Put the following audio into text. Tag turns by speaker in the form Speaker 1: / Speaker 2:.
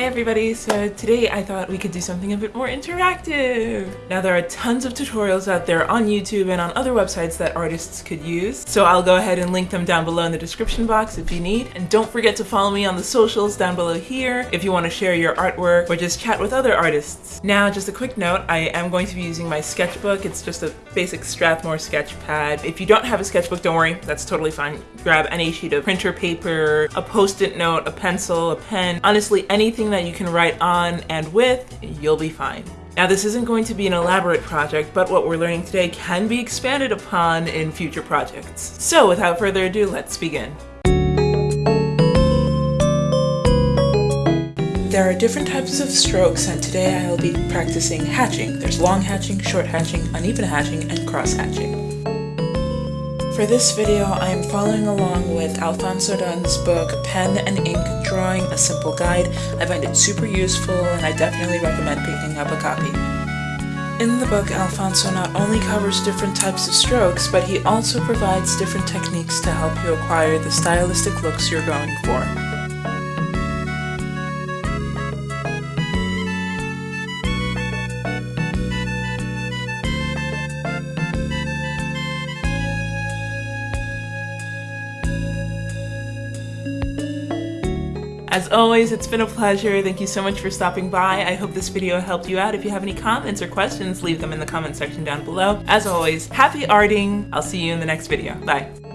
Speaker 1: Hi everybody, so today I thought we could do something a bit more interactive. Now there are tons of tutorials out there on YouTube and on other websites that artists could use, so I'll go ahead and link them down below in the description box if you need. And don't forget to follow me on the socials down below here if you want to share your artwork or just chat with other artists. Now just a quick note, I am going to be using my sketchbook. It's just a basic Strathmore sketch pad. If you don't have a sketchbook, don't worry, that's totally fine. Grab any sheet of printer paper, a post-it note, a pencil, a pen, honestly anything anything that you can write on and with, you'll be fine. Now this isn't going to be an elaborate project, but what we're learning today can be expanded upon in future projects. So without further ado, let's begin. There are different types of strokes and today I'll be practicing hatching. There's long hatching, short hatching, uneven hatching, and cross hatching. For this video, I am following along with Alphonso Dunn's book, Pen and Ink Drawing, A Simple Guide. I find it super useful and I definitely recommend picking up a copy. In the book, Alfonso not only covers different types of strokes, but he also provides different techniques to help you acquire the stylistic looks you're going for. As always, it's been a pleasure. Thank you so much for stopping by. I hope this video helped you out. If you have any comments or questions, leave them in the comment section down below. As always, happy arting. I'll see you in the next video. Bye.